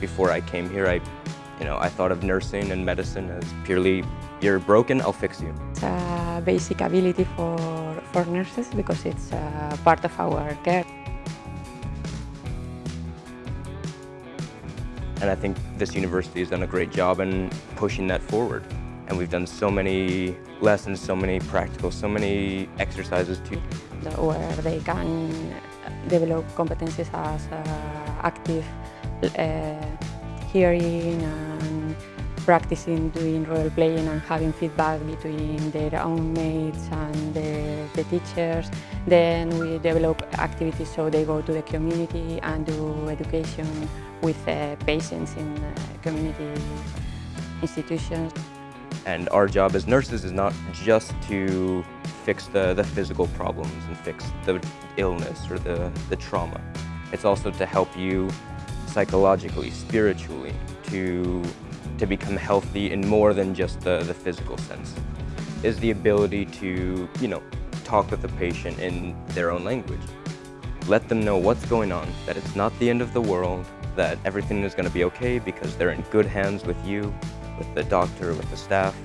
Before I came here, I, you know, I thought of nursing and medicine as purely, you're broken, I'll fix you. It's a basic ability for, for nurses because it's part of our care. And I think this university has done a great job in pushing that forward. And we've done so many lessons, so many practical, so many exercises too. Where they can develop competencies as uh, active hearing and practicing doing role playing and having feedback between their own mates and the, the teachers. Then we develop activities so they go to the community and do education with uh, patients in uh, community institutions. And our job as nurses is not just to fix the, the physical problems and fix the illness or the, the trauma. It's also to help you psychologically, spiritually, to, to become healthy in more than just the, the physical sense. Is the ability to, you know, talk with the patient in their own language. Let them know what's going on, that it's not the end of the world, that everything is going to be okay because they're in good hands with you, with the doctor, with the staff,